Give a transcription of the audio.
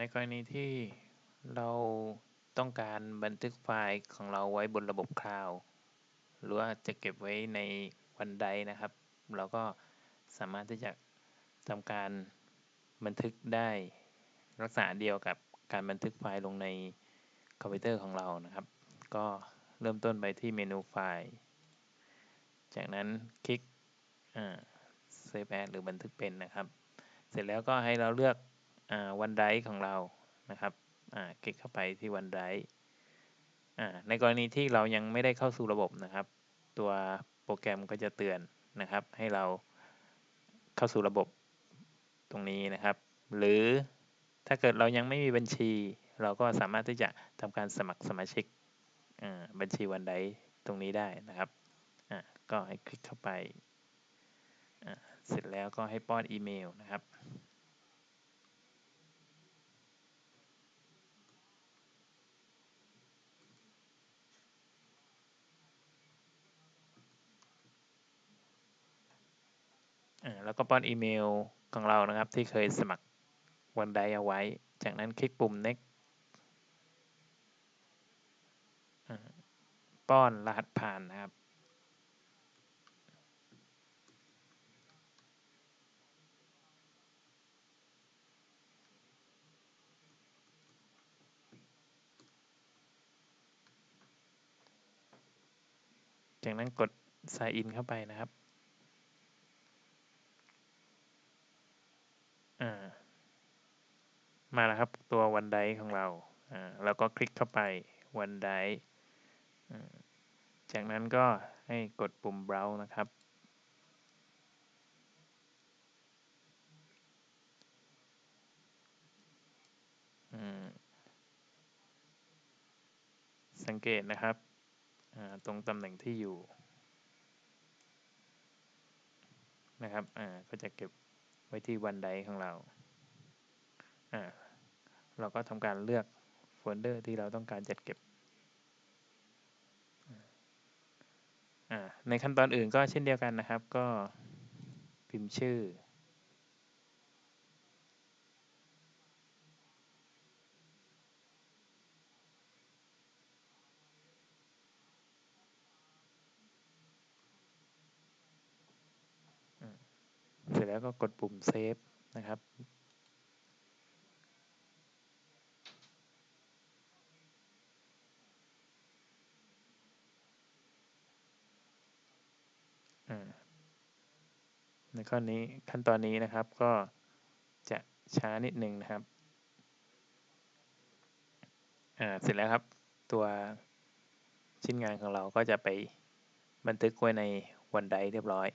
ในกรณีที่เราต้องการบันทึกไฟล์ของเราไว้บนระบบ cloud หรือว่าจะเก็บไว้ใน OneDrive นะครับ เราก็สามารถที่จะทำการบันทึกได้ลักษณะเดียวกับการบันทึกไฟล์ลงในคอมพิวเตอร์ของเรานะครับ ก็เริ่มต้นไปที่เมนูไฟล์ จากนั้นคลิกเซฟแอดหรือบันทึกเป็นนะครับ เสร็จแล้วก็ให้เราเลือก วันไดของเรานะครับคลิกเข้าไปที่วันไดในกรณีที่เรายังไม่ได้เข้าสู่ระบบนะครับ ตัวโปรแกรมก็จะเตือนนะครับ ให้เราเข้าสู่ระบบตรงนี้นะครับ หรือถ้าเกิดเรายังไม่มีบัญชี เราก็สามารถที่จะทำการสมัครสมาชิกบัญชีวันไดตรงนี้ได้นะครับก็ให้คลิกเข้าไป เสร็จแล้วก็ให้ป้อนอีเมลนะครับ แล้วก็ป้อนอีเมลของเรานะครับ ที่เคยสมัครวันใดเอาไว้ จากนั้นคลิกปุ่ม next ป้อนรหัสผ่านนะครับ จากนั้นกด sign in เข้าไปนะครับ มาแล้วครับตัววันไดของเราแล้วก็คลิกเข้าไปวันไดจากนั้นก็ให้กดปุ่ม browse นะครับ สังเกตนะครับ ตรงตำแหน่งที่อยู่ นะครับ ก็จะเก็บ ไว้ที่วันไดของเราเราก็ทำการเลือกโฟลเดอร์ที่เราต้องการจัดเก็บในขั้นตอนอื่นก็เช่นเดียวกันนะครับ ก็พิมพ์ชื่อ ร็จแล้วก็กดปุ่มเซฟนะครับ ในข้อนี้ขั้นตอนนี้นะครับก็จะช้านิดหนึ่งนะครับ เสร็จแล้วครับตัวชิ้นงานของเราก็จะไปบันทึกไว้ในวันไดเรียบร้อย